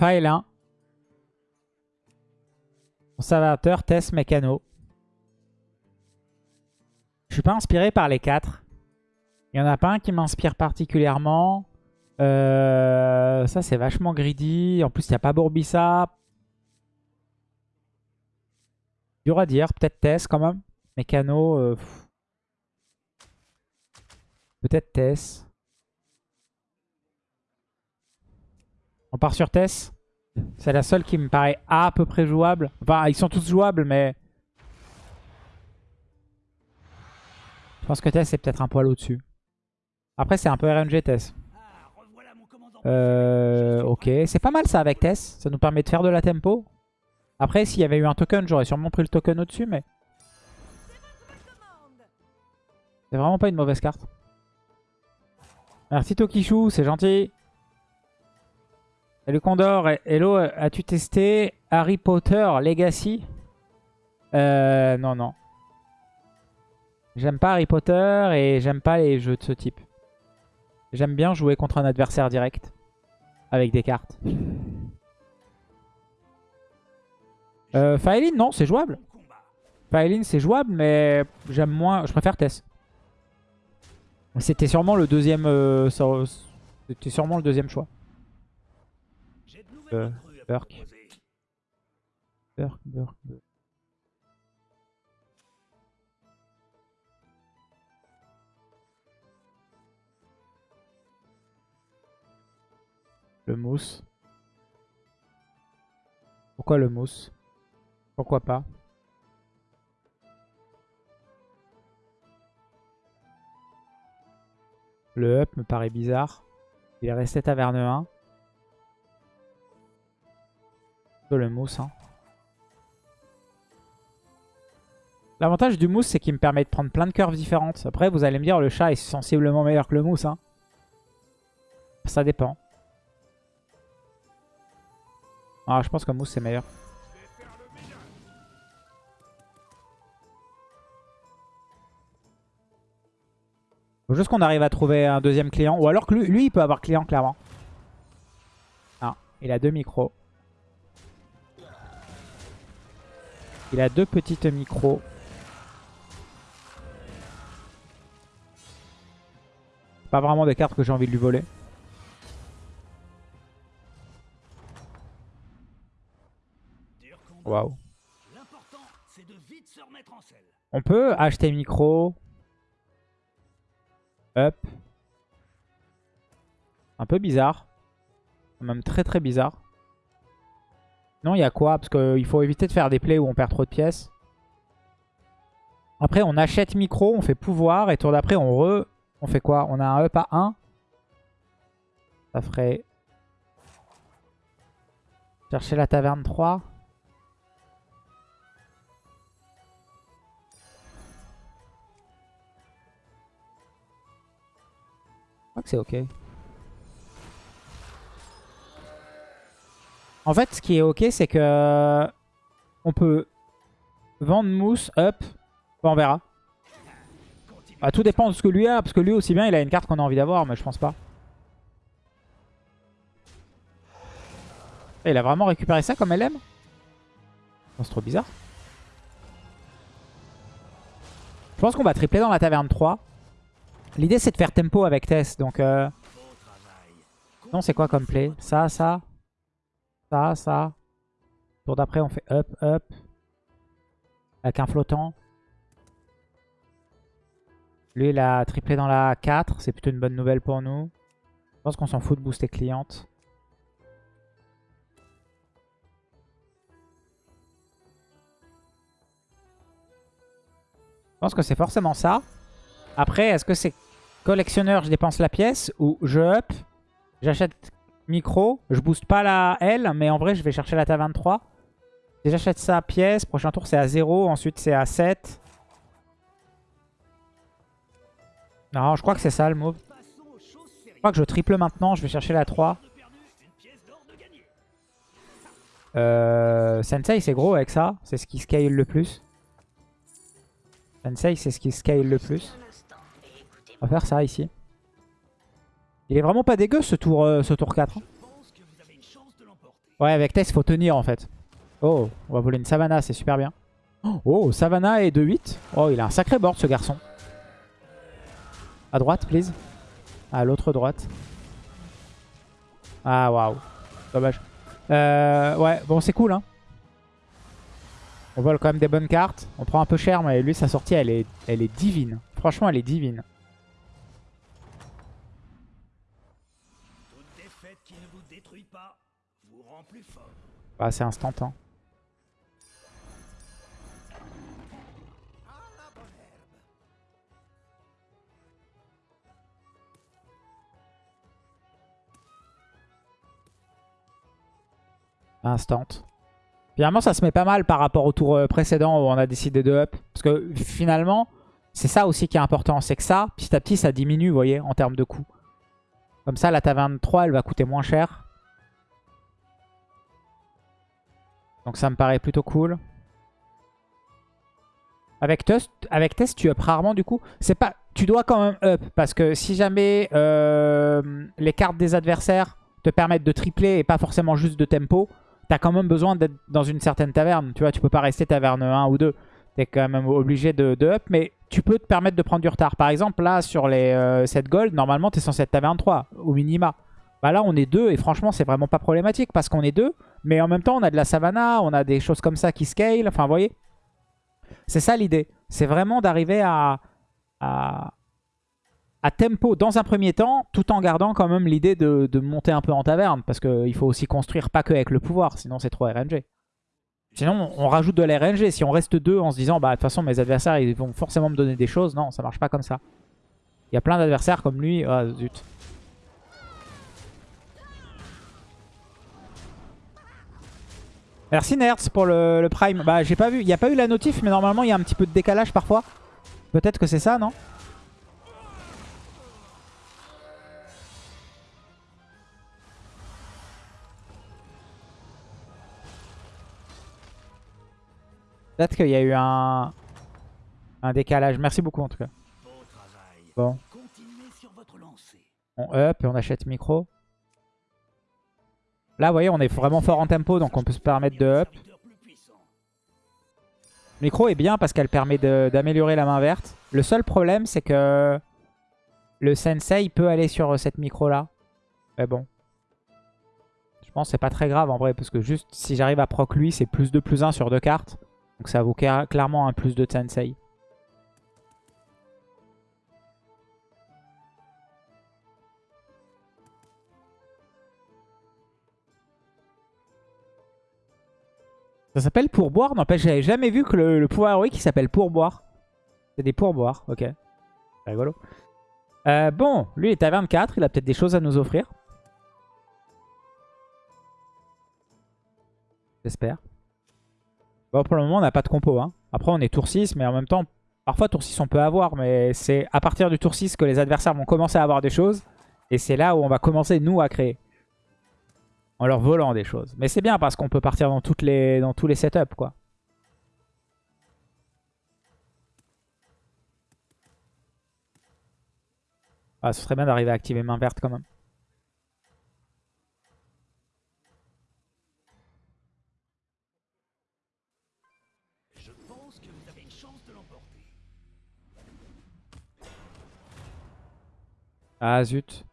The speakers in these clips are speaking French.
1. Conservateur, test, mécano. Je suis pas inspiré par les quatre. Il y en a pas un qui m'inspire particulièrement. Euh, ça, c'est vachement greedy. En plus, il n'y a pas Bourbissa. Dur à dire. Peut-être Tess quand même. Mécano. Euh, Peut-être Tess. On part sur Tess. C'est la seule qui me paraît à peu près jouable. Enfin, ils sont tous jouables, mais... Je pense que Tess est peut-être un poil au-dessus. Après, c'est un peu RNG Tess. Euh, ok, c'est pas mal ça avec Tess. Ça nous permet de faire de la tempo. Après, s'il y avait eu un token, j'aurais sûrement pris le token au-dessus, mais... C'est vraiment pas une mauvaise carte. Merci Tokishu, c'est gentil. Salut Condor. Hello, as-tu testé Harry Potter Legacy? Euh, non, non. J'aime pas Harry Potter et j'aime pas les jeux de ce type. J'aime bien jouer contre un adversaire direct. Avec des cartes. Euh, non, c'est jouable. Faeline, c'est jouable, mais j'aime moins... Je préfère Tess. C'était sûrement le deuxième... Euh, C'était sûrement le deuxième choix. Euh. Le mousse. Pourquoi le mousse? Pourquoi pas? Le up me paraît bizarre. Il est resté taverne 1. Le mousse. Hein. L'avantage du mousse, c'est qu'il me permet de prendre plein de curves différentes. Après, vous allez me dire, le chat est sensiblement meilleur que le mousse. Hein. Ça dépend. Ah, je pense que mousse c'est meilleur. Faut juste qu'on arrive à trouver un deuxième client. Ou alors que lui, il peut avoir client clairement. Ah, il a deux micros. Il a deux petites micros. Pas vraiment des cartes que j'ai envie de lui voler. Waouh. On peut acheter micro. Up. Un peu bizarre. Même très très bizarre. Non, il y a quoi? Parce qu'il faut éviter de faire des plays où on perd trop de pièces. Après, on achète micro, on fait pouvoir. Et tour d'après, on re... On fait quoi? On a un up à 1. Ça ferait... Chercher la taverne 3. que c'est ok. En fait, ce qui est ok, c'est que on peut vendre mousse, up. on verra. Bah, tout dépend de ce que lui a, parce que lui aussi bien, il a une carte qu'on a envie d'avoir, mais je pense pas. il a vraiment récupéré ça comme LM? C'est trop bizarre. Je pense qu'on va tripler dans la taverne 3. L'idée c'est de faire tempo avec Tess. Donc euh... non c'est quoi comme play? Ça, ça, ça, ça. Tour d'après on fait up, up. Avec un flottant. Lui il a triplé dans la 4. C'est plutôt une bonne nouvelle pour nous. Je pense qu'on s'en fout de booster cliente. Je pense que c'est forcément ça. Après, est-ce que c'est collectionneur, je dépense la pièce ou je up, j'achète micro, je booste pas la L, mais en vrai, je vais chercher la ta 23. Si j'achète ça pièce, prochain tour c'est à 0, ensuite c'est à 7. Non, je crois que c'est ça le move. Je crois que je triple maintenant, je vais chercher la 3. Euh, Sensei c'est gros avec ça, c'est ce qui scale le plus. Sensei c'est ce qui scale le plus. On va faire ça ici. Il est vraiment pas dégueu ce tour, euh, ce tour 4. Hein. Ouais, avec Tess, faut tenir en fait. Oh, on va voler une Savannah, c'est super bien. Oh, Savannah et 2-8. Oh, il a un sacré board ce garçon. À droite, please. À l'autre droite. Ah, waouh. Dommage. Euh, ouais, bon, c'est cool. Hein. On vole quand même des bonnes cartes. On prend un peu cher, mais lui, sa sortie, elle est, elle est divine. Franchement, elle est divine. Bah, c'est instant. Hein. Instant. Finalement, ça se met pas mal par rapport au tour euh, précédent où on a décidé de up. Parce que finalement, c'est ça aussi qui est important. C'est que ça, petit à petit, ça diminue, voyez, en termes de coût. Comme ça, la taverne 3, elle va coûter moins cher. Donc ça me paraît plutôt cool. Avec test, avec test, tu up rarement du coup. C'est pas, tu dois quand même up parce que si jamais euh, les cartes des adversaires te permettent de tripler et pas forcément juste de tempo, t'as quand même besoin d'être dans une certaine taverne. Tu vois, tu peux pas rester taverne 1 ou 2. T'es quand même obligé de, up, mais tu peux te permettre de prendre du retard. Par exemple, là, sur les 7 euh, gold, normalement, t'es censé être taverne 3 au minima. Bah là, on est 2 et franchement, c'est vraiment pas problématique parce qu'on est 2. Mais en même temps, on a de la savannah, on a des choses comme ça qui scale. Enfin, vous voyez C'est ça l'idée. C'est vraiment d'arriver à, à, à, tempo dans un premier temps, tout en gardant quand même l'idée de, de, monter un peu en taverne. Parce qu'il faut aussi construire pas que avec le pouvoir, sinon c'est trop RNG. Sinon, on rajoute de la RNG. Si on reste deux en se disant, bah de toute façon, mes adversaires, ils vont forcément me donner des choses. Non, ça marche pas comme ça. Il y a plein d'adversaires comme lui. Ah, zut. Merci Nerds pour le, Prime. Bah j'ai pas vu, il n'y a pas eu la notif mais normalement il y a un petit peu de décalage parfois. Peut-être que c'est ça, non Peut-être qu'il y a eu un, un décalage. Merci beaucoup en tout cas. Bon. On up et on achète micro. Là, vous voyez, on est vraiment fort en tempo, donc on peut se permettre de up. Micro est bien parce qu'elle permet d'améliorer la main verte. Le seul problème, c'est que le sensei peut aller sur cette micro-là. Mais bon. Je pense que c'est pas très grave en vrai, parce que juste si j'arrive à proc lui, c'est plus 2 plus 1 sur deux cartes. Donc ça vaut clairement un plus de sensei. Ça s'appelle pourboire N'empêche, j'avais jamais vu que le, pouvoir héroïque s'appelle pourboire. C'est des pourboires, ok. C'est rigolo. Euh, bon, lui il est à 24, il a peut-être des choses à nous offrir. J'espère. Bon, pour le moment, on n'a pas de compo. Hein. Après, on est tour 6, mais en même temps, parfois tour 6 on peut avoir, mais c'est à partir du tour 6 que les adversaires vont commencer à avoir des choses. Et c'est là où on va commencer, nous, à créer en leur volant des choses. Mais c'est bien parce qu'on peut partir dans, toutes les, dans tous les setups, quoi. Ah, ce serait bien d'arriver à activer main verte quand même. Je pense que vous avez une chance de l'emporter. Ah zut.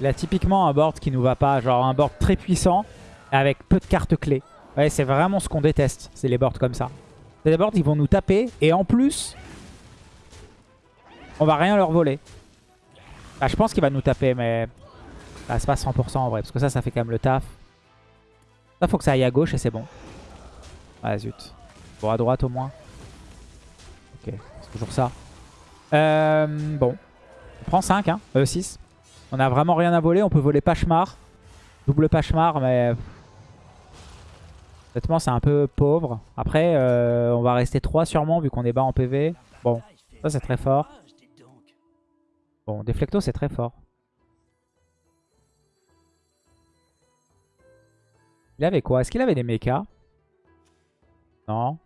Il a typiquement un board qui nous va pas. Genre un board très puissant avec peu de cartes clés. Ouais, c'est vraiment ce qu'on déteste. C'est les boards comme ça. C'est des boards qui vont nous taper. Et en plus, on va rien leur voler. Bah, je pense qu'il va nous taper, mais bah, c'est pas 100% en vrai. Parce que ça, ça fait quand même le taf. Ça, faut que ça aille à gauche et c'est bon. Ah zut. Bon, à droite au moins. Ok, c'est toujours ça. Euh, bon. On prend 5, hein. Euh, 6. On a vraiment rien à voler. On peut voler Pachemar. Double Pachemar, mais... Honnêtement, c'est un peu pauvre. Après, euh, on va rester 3 sûrement, vu qu'on est bas en PV. Bon, ça c'est très fort. Bon, Deflecto, c'est très fort. Il avait quoi? Est-ce qu'il avait des mechas? Non.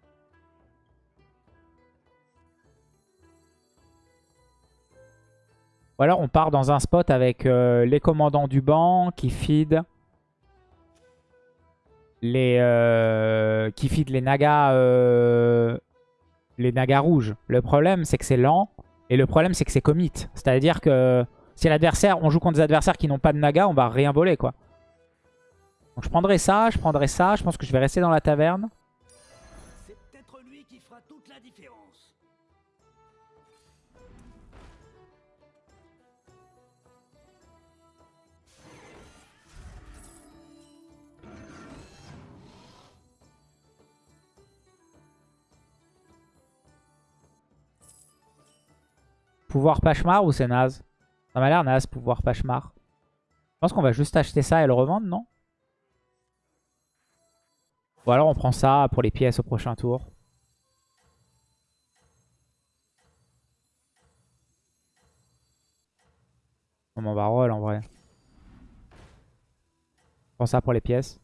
Ou alors on part dans un spot avec euh, les commandants du banc qui feed. les euh, qui feed les nagas euh, les nagas rouges. Le problème c'est que c'est lent et le problème c'est que c'est commit. C'est-à-dire que si l'adversaire, on joue contre des adversaires qui n'ont pas de naga, on va rien voler quoi. Donc je prendrai ça, je prendrai ça, je pense que je vais rester dans la taverne. Pouvoir Pachemar ou c'est naze? Ça m'a l'air naze, pouvoir Pachemar. Je pense qu'on va juste acheter ça et le revendre, non? Ou alors on prend ça pour les pièces au prochain tour. On m'en va roll en vrai. On prend ça pour les pièces.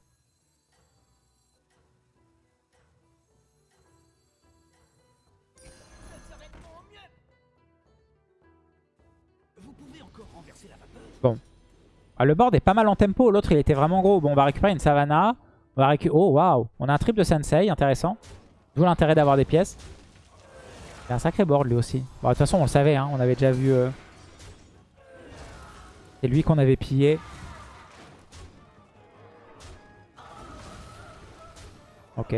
Vapeur. Ah, le board est pas mal en tempo. L'autre, il était vraiment gros. Bon, on va récupérer une Savannah. On va récupérer... Oh, waouh On a un trip de Sensei, intéressant. D'où l'intérêt d'avoir des pièces. Il un sacré board, lui aussi. Bon, de toute façon, on le savait. Hein. On avait déjà vu... euh, C'est lui qu'on avait pillé. Ok.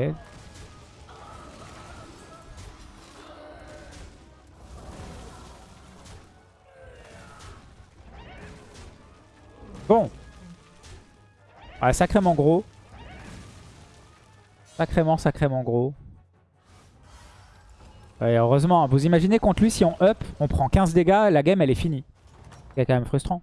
Bon. Ouais, sacrément gros. Sacrément, sacrément gros. Heureusement, vous imaginez contre lui, si on up, on prend 15 dégâts, la game elle est finie. C'est quand même frustrant.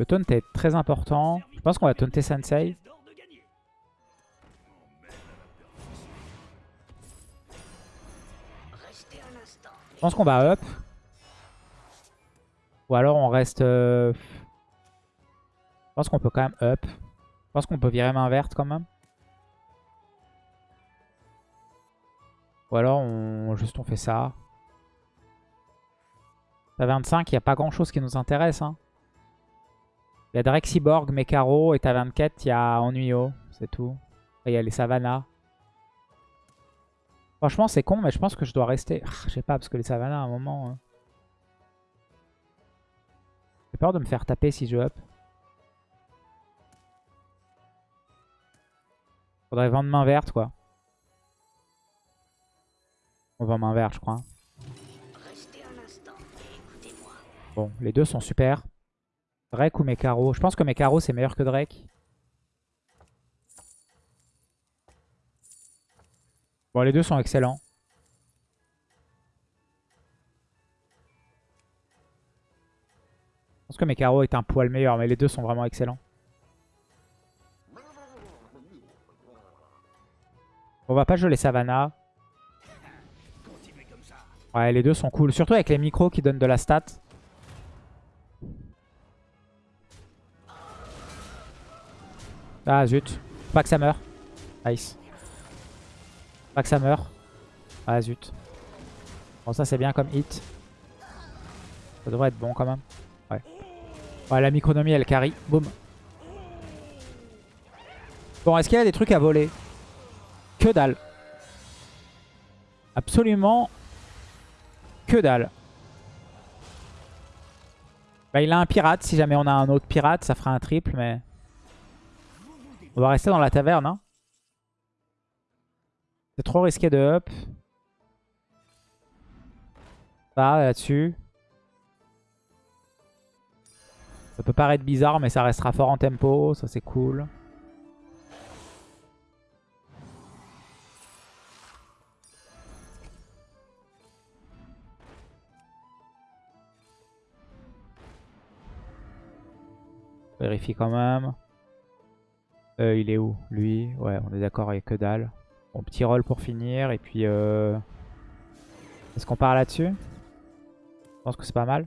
Le taunt est très important. Je pense qu'on va taunter Sensei. Je pense qu'on va up. Ou alors on reste... euh, Je pense qu'on peut quand même up. Je pense qu'on peut virer main verte quand même. Ou alors on juste on fait ça. À 25, il n'y a pas grand chose qui nous intéresse. hein. Il y a Drexiborg, Mekaro et à 24, il y a Ennuyo. C'est tout. Et il y a les Savannah. Franchement, c'est con, mais je pense que je dois rester. Ah, Je sais pas, parce que les Savannah, à un moment... hein. J'ai peur de me faire taper si je up. Faudrait vendre main verte, quoi. On vend main verte, je crois. Bon, les deux sont super. Drake ou Mekaro Je pense que Mekaro, c'est meilleur que Drake. Bon, les deux sont excellents. Je pense que Mekaro est un poil meilleur, mais les deux sont vraiment excellents. On va pas jouer les Savannah. Ouais, les deux sont cool. Surtout avec les micros qui donnent de la stat. Ah zut. Pas que ça meurt. Nice. Pas que ça meurt. Ah zut. Bon ça c'est bien comme hit. Ça devrait être bon quand même. Ouais. Ouais la micronomie elle carry. Boum. Bon est-ce qu'il y a des trucs à voler? Que dalle. Absolument que dalle. Bah, il a un pirate. Si jamais on a un autre pirate, ça fera un triple, mais... On va rester dans la taverne. Hein. C'est trop risqué de up. Ça, là-dessus. Ça peut paraître bizarre, mais ça restera fort en tempo. Ça, c'est cool. Vérifie quand même. Euh, il est où Lui? Ouais, on est d'accord, il n'y a que dalle. Bon, petit roll pour finir. Et puis... Euh... Est-ce qu'on part là-dessus? Je pense que c'est pas mal.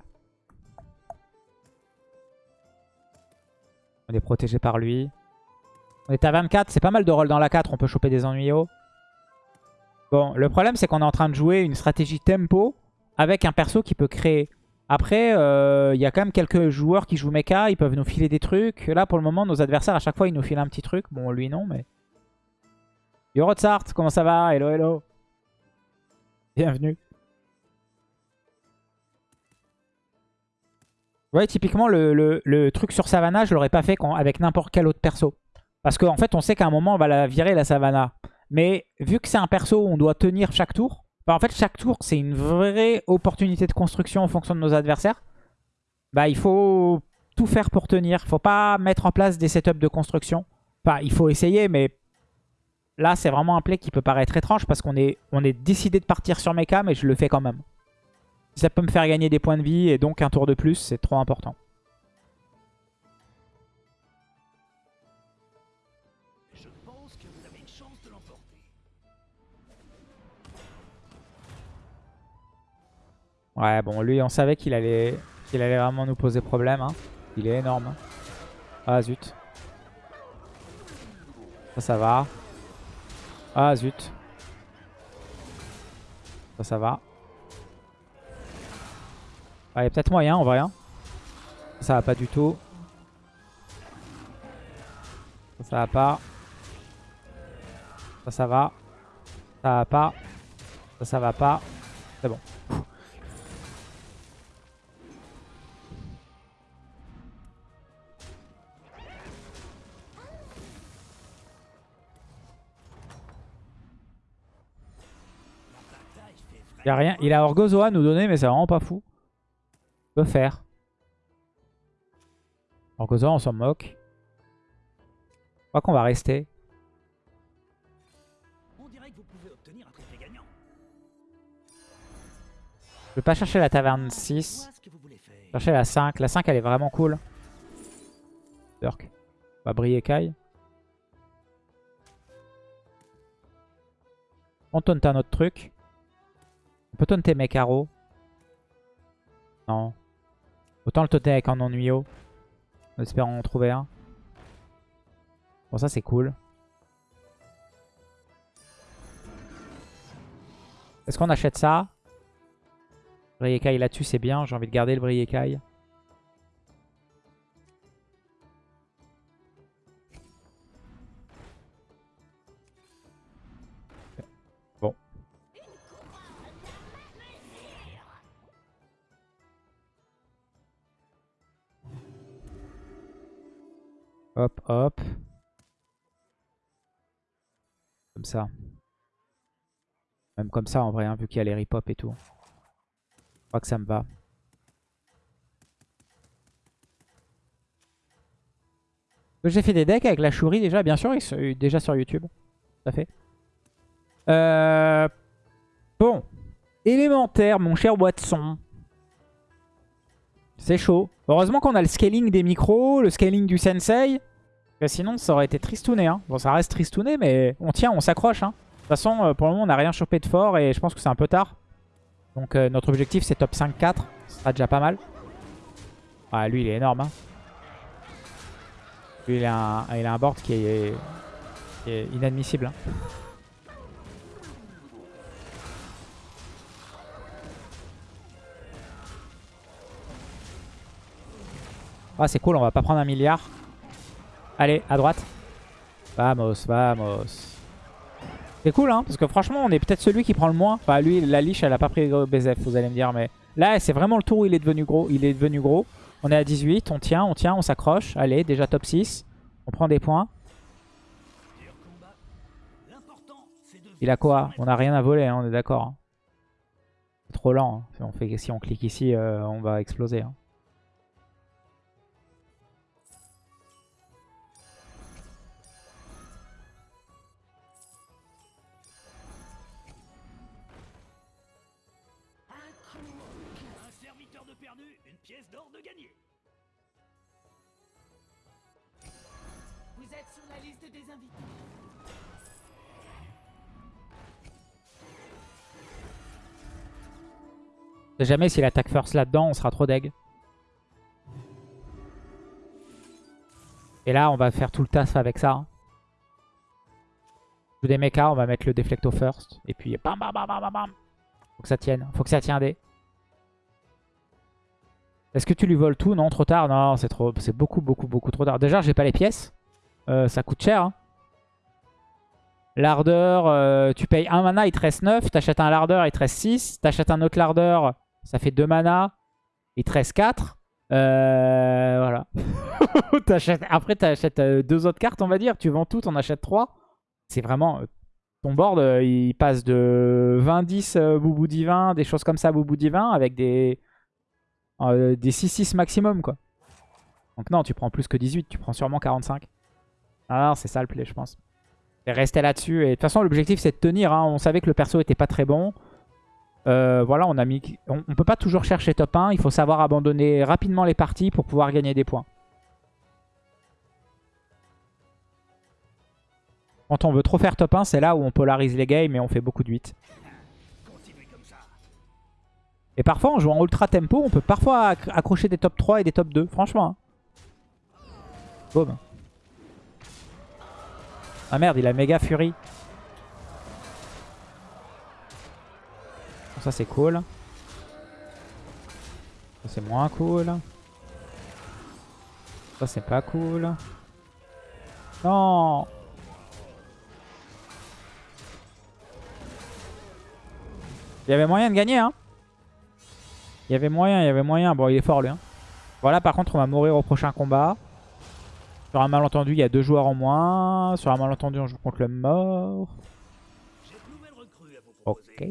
On est protégé par lui. On est à 24, c'est pas mal de rôle dans la 4, on peut choper des ennuyos. Bon, le problème c'est qu'on est en train de jouer une stratégie tempo avec un perso qui peut créer. Après, il euh, y a quand même quelques joueurs qui jouent mecha, ils peuvent nous filer des trucs. Là, pour le moment, nos adversaires, à chaque fois, ils nous filent un petit truc. Bon, lui non, mais... Yo comment ça va? Hello, hello. Bienvenue. Ouais, typiquement, le, truc sur Savannah, je l'aurais pas fait avec n'importe quel autre perso. Parce qu'en fait, on sait qu'à un moment, on va la virer, la Savannah. Mais vu que c'est un perso où on doit tenir chaque tour, bah en fait, chaque tour, c'est une vraie opportunité de construction en fonction de nos adversaires. Bah, il faut tout faire pour tenir. Il faut pas mettre en place des setups de construction. Enfin, il faut essayer, mais là, c'est vraiment un play qui peut paraître étrange parce qu'on est, on est décidé de partir sur mecha, mais je le fais quand même. Ça peut me faire gagner des points de vie et donc un tour de plus, c'est trop important. Ouais, bon, lui, on savait qu'il allait, qu'il allait vraiment nous poser problème. Hein. Il est énorme. Ah, zut. Ça, ça va. Ah, zut. Ça, ça va. Ah, il y a peut-être moyen en vrai. Hein. Ça va pas du tout. Ça, ça va pas. Ça, ça va. Ça va pas. Ça, ça va pas. C'est bon. Il a rien. Il a Orgozoa à nous donner, mais c'est vraiment pas fou peut faire. Orgozoa, on s'en moque. Je crois qu'on va rester. On. Je vais pas chercher la taverne 6. Chercher la 5. La 5, elle est vraiment cool. Burk. On va briller Kai. On taunte un autre truc. On peut taunter Mekaro. Non. Autant le totem avec un ennuyau. En espérant en trouver un. Bon, ça c'est cool. Est-ce qu'on achète ça? Briekai là-dessus, c'est bien. J'ai envie de garder le Briekai. Hop, hop. Comme ça. Même comme ça en vrai, hein, vu qu'il y a les rip-hop et tout. Je crois que ça me va. J'ai fait des decks avec la chourie déjà, bien sûr, déjà sur YouTube. Tout à fait. Euh... Bon. Élémentaire, mon cher Watson. C'est chaud. Heureusement qu'on a le scaling des micros, le scaling du sensei. sinon, ça aurait été tristouné. Hein. Bon, ça reste tristouné, mais on tient, on s'accroche. Hein. De toute façon, euh, pour le moment, on n'a rien chopé de fort et je pense que c'est un peu tard. Donc euh, notre objectif, c'est top 5-4. Ce sera déjà pas mal. Ah, lui, il est énorme. Hein. Lui, il a, un, il a board qui est inadmissible. Ah, c'est cool, on va pas prendre un milliard. Allez, à droite. Vamos, vamos. C'est cool, hein, parce que franchement, on est peut-être celui qui prend le moins. Enfin, lui, la liche, elle a pas pris BZF, vous allez me dire, mais là, c'est vraiment le tour où il est devenu gros. Il est devenu gros. On est à 18, on tient, on tient, on s'accroche. Allez, déjà top 6. On prend des points. Il a quoi? On a rien à voler, hein, on est d'accord. Hein. C'est trop lent. Hein. Si, on clique ici, euh, on va exploser. Jamais s'il attaque first là-dedans, on sera trop deg. Et là, on va faire tout le taf avec ça. Joue des mechas, on va mettre le Deflecto first. Et puis bam bam bam bam bam bam. Faut que ça tienne. Faut que ça tienne des. Est-ce que tu lui voles tout? Non, trop tard. Non, c'est trop, c'est beaucoup, beaucoup, beaucoup trop tard. Déjà, j'ai pas les pièces. Euh, ça coûte cher. Hein. Lardeur, euh, tu payes un mana, il te reste 9. T'achètes un lardeur, il te reste 6. T'achètes un autre lardeur, ça fait 2 mana. Il te reste 4. Euh, voilà. Après, t'achètes deux autres cartes, on va dire. Tu vends tout, t'en achètes 3. C'est vraiment... Ton board, il passe de 20-10 Boubou Divin, des choses comme ça, Boubou Divin, avec des, des 6-6 maximum, quoi. Donc non, tu prends plus que 18, tu prends sûrement 45. Ah c'est ça le play, je pense. Et rester là-dessus. Et de toute façon, l'objectif, c'est de tenir. Hein. On savait que le perso était pas très bon. Euh, voilà, on a mis... On, peut pas toujours chercher top 1. Il faut savoir abandonner rapidement les parties pour pouvoir gagner des points. Quand on veut trop faire top 1, c'est là où on polarise les games et on fait beaucoup de 8. Et parfois, en jouant ultra tempo, on peut parfois accrocher des top 3 et des top 2. Franchement. Hein. Ah merde, il a méga furie. Ça c'est cool. Ça c'est moins cool. Ça c'est pas cool. Non Il y avait moyen de gagner hein. Il y avait moyen, il y avait moyen. Bon il est fort lui hein. Voilà par contre on va mourir au prochain combat. Sur un malentendu, il y a deux joueurs en moins. Sur un malentendu, on joue contre le mort. Ok.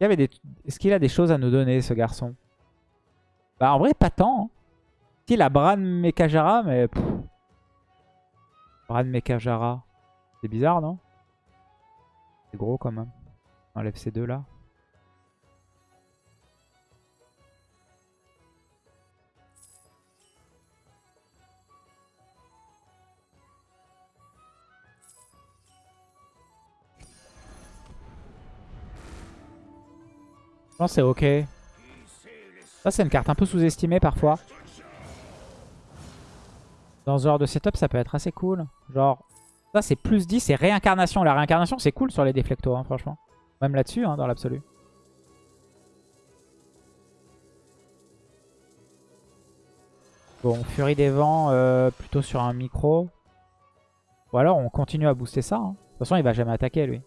Est-ce qu'il a des choses à nous donner, ce garçon? Bah, en vrai, pas tant. Hein. Il a Bran Mekajara, mais... Bran Mekajara. C'est bizarre, non? C'est gros, quand même. Enlève ces deux-là. C'est ok. Ça, c'est une carte un peu sous-estimée parfois. Dans ce genre de setup, ça peut être assez cool. Genre, ça, c'est plus 10, c'est réincarnation. La réincarnation, c'est cool sur les déflectos, hein, franchement. Même là-dessus, hein, dans l'absolu. Bon, Furie des Vents, euh, plutôt sur un micro. Ou alors, on continue à booster ça. Hein. De toute façon, il va jamais attaquer, lui.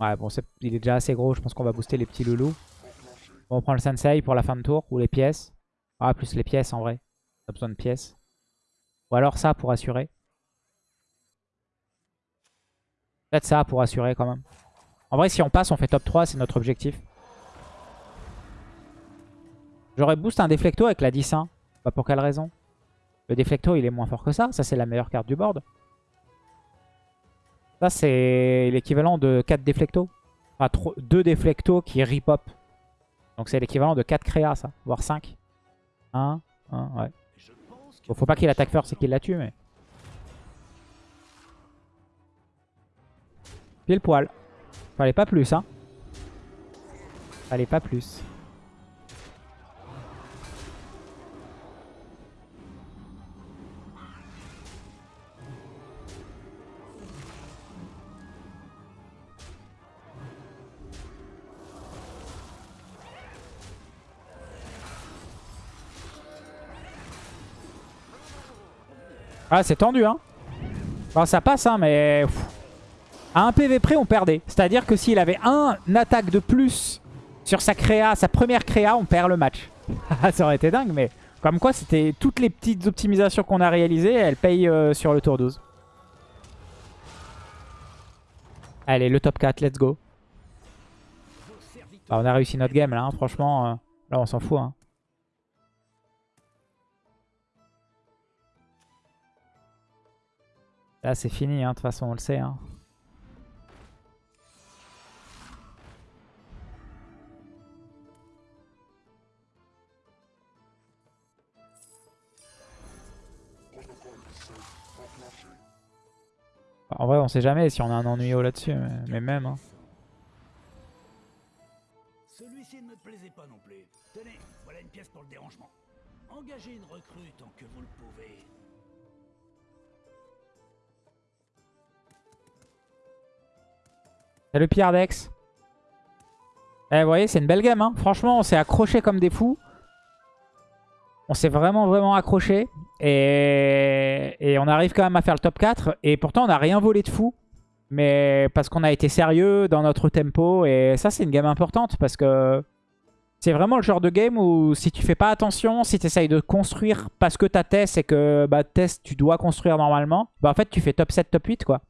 Ouais, bon, il est déjà assez gros. Je pense qu'on va booster les petits loulous. on prend le sensei pour la fin de tour. Ou les pièces. Ah, plus les pièces en vrai. On a besoin de pièces. Ou alors ça pour assurer. Peut-être ça pour assurer quand même. En vrai, si on passe, on fait top 3. C'est notre objectif. J'aurais boost un déflecto avec la 10-1. Pas pour quelle raison Le déflecto, il est moins fort que ça. Ça, c'est la meilleure carte du board. C'est l'équivalent de 4 déflectos. Enfin, 2 déflectos qui ripop. Donc c'est l'équivalent de 4 créas, ça. Voire 5. 1, 1, ouais. Faut pas qu'il attaque first, c'est qu'il la tue, mais... Pile poil. Fallait pas plus, hein. Fallait pas plus. Ah, c'est tendu, hein. ça passe, hein, mais... À un PV près, on perdait. C'est-à-dire que s'il avait un attaque de plus sur sa créa, sa première créa, on perd le match. ça aurait été dingue, mais... Comme quoi, c'était toutes les petites optimisations qu'on a réalisées, elles payent euh, sur le tour 12. Allez, le top 4, let's go. Bah, on a réussi notre game là, hein. franchement. Euh, là, on s'en fout. Hein. Là, c'est fini, hein, de toute façon, on le sait. Hein. En vrai, on sait jamais si on a un ennuyau là-dessus, mais, même. Hein. Celui-ci ne me plaisait pas non plus. Tenez, voilà une pièce pour le dérangement. Engagez une recrue tant que vous le pouvez. Salut Pierre Dex. Eh, vous voyez, c'est une belle game. Hein. Franchement, on s'est accroché comme des fous. On s'est vraiment, vraiment accroché. Et... on arrive quand même à faire le top 4. Et pourtant, on n'a rien volé de fou. Mais parce qu'on a été sérieux dans notre tempo. Et ça, c'est une game importante. Parce que c'est vraiment le genre de game où si tu fais pas attention, si tu essayes de construire parce que ta test et que bah, test, tu dois construire normalement, bah en fait, tu fais top 7, top 8, quoi.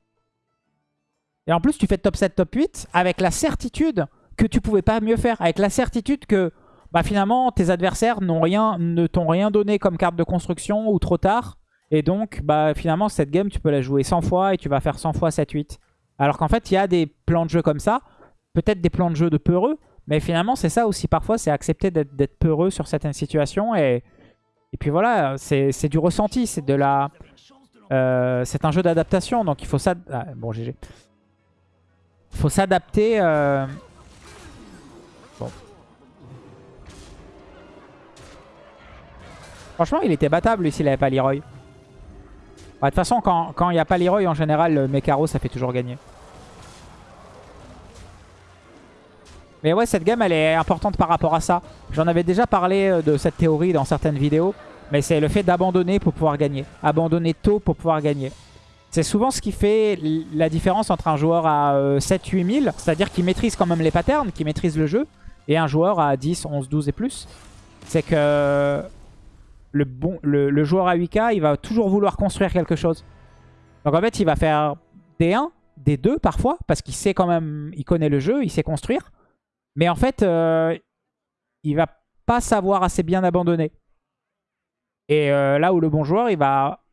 Et en plus, tu fais top 7, top 8 avec la certitude que tu pouvais pas mieux faire. Avec la certitude que bah, finalement, tes adversaires rien, ne t'ont rien donné comme carte de construction ou trop tard. Et donc, bah, finalement, cette game, tu peux la jouer 100 fois et tu vas faire 100 fois 7-8. Alors qu'en fait, il y a des plans de jeu comme ça. Peut-être des plans de jeu de peureux. Mais finalement, c'est ça aussi parfois. C'est accepter d'être peureux sur certaines situations. Et, puis voilà, c'est du ressenti. C'est de la... Euh, c'est un jeu d'adaptation. Donc il faut ça... Ah, bon, GG faut s'adapter. Euh... Bon. Franchement, il était battable s'il avait pas Leroy. Bah, de toute façon, quand il n'y a pas Leroy, en général, le Mekaro, ça fait toujours gagner. Mais ouais, cette game, elle est importante par rapport à ça. J'en avais déjà parlé euh, de cette théorie dans certaines vidéos. Mais c'est le fait d'abandonner pour pouvoir gagner. Abandonner tôt pour pouvoir gagner. C'est souvent ce qui fait la différence entre un joueur à 7-8 000, c'est-à-dire qui maîtrise quand même les patterns, qui maîtrise le jeu, et un joueur à 10, 11, 12 et plus. C'est que le, joueur à 8k, il va toujours vouloir construire quelque chose. Donc en fait, il va faire des 1, des 2 parfois, parce qu'il sait quand même, il connaît le jeu, il sait construire. Mais en fait, euh, il va pas savoir assez bien abandonner. Et euh, là où le bon joueur, il va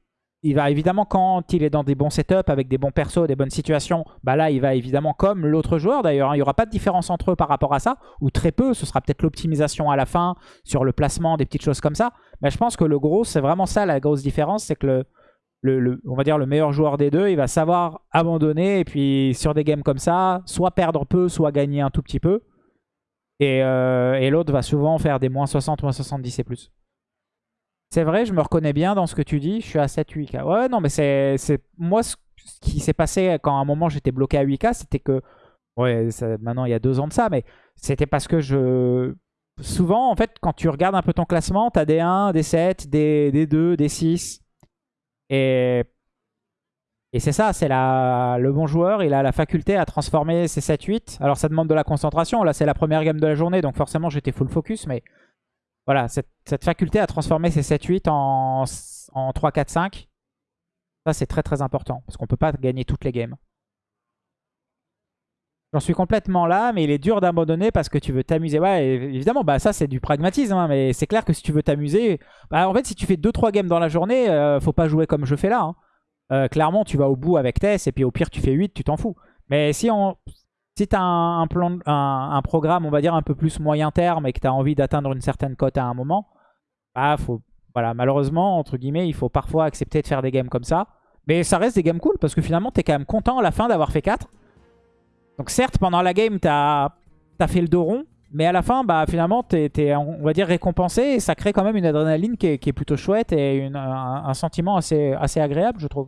il va évidemment, quand il est dans des bons setups, avec des bons persos, des bonnes situations, bah là, il va évidemment comme l'autre joueur d'ailleurs. Hein. il n'y aura pas de différence entre eux par rapport à ça, ou très peu. Ce sera peut-être l'optimisation à la fin, sur le placement, des petites choses comme ça. Mais je pense que le gros, c'est vraiment ça la grosse différence, c'est que le, on va dire le meilleur joueur des deux, il va savoir abandonner, et puis sur des games comme ça, soit perdre peu, soit gagner un tout petit peu. Et, euh, et l'autre va souvent faire des moins 60, moins 70 et plus. C'est vrai, je me reconnais bien dans ce que tu dis. Je suis à 7-8K. Ouais, non, mais c'est moi ce qui s'est passé quand à un moment j'étais bloqué à 8K, c'était que... Ouais, maintenant il y a deux ans de ça, mais c'était parce que je... Souvent, en fait, quand tu regardes un peu ton classement, tu as des 1, des 7, des, des 2, des 6. Et, et c'est ça, c'est le bon joueur, il a la faculté à transformer ses 7-8. Alors ça demande de la concentration, là c'est la première game de la journée, donc forcément j'étais full focus, mais voilà, cette, faculté à transformer ces 7-8 en, en 3-4-5, ça c'est très très important. Parce qu'on peut pas gagner toutes les games. J'en suis complètement là, mais il est dur d'abandonner parce que tu veux t'amuser. Ouais, évidemment, bah ça c'est du pragmatisme, hein, mais c'est clair que si tu veux t'amuser... Bah, en fait, si tu fais 2-3 games dans la journée, euh, faut pas jouer comme je fais là. Hein. Euh, clairement, tu vas au bout avec Tess, et puis au pire, tu fais 8, tu t'en fous. Mais si on, si tu as un, plan, un, programme, on va dire, un peu plus moyen terme et que tu as envie d'atteindre une certaine cote à un moment, bah, faut, voilà, malheureusement, entre guillemets, il faut parfois accepter de faire des games comme ça. Mais ça reste des games cool parce que finalement, tu es quand même content à la fin d'avoir fait 4. Donc certes, pendant la game, tu as, fait le dos rond. Mais à la fin, bah, finalement, tu es, on va dire, récompensé. Et ça crée quand même une adrénaline qui est, plutôt chouette et un, un, sentiment assez, assez agréable, je trouve.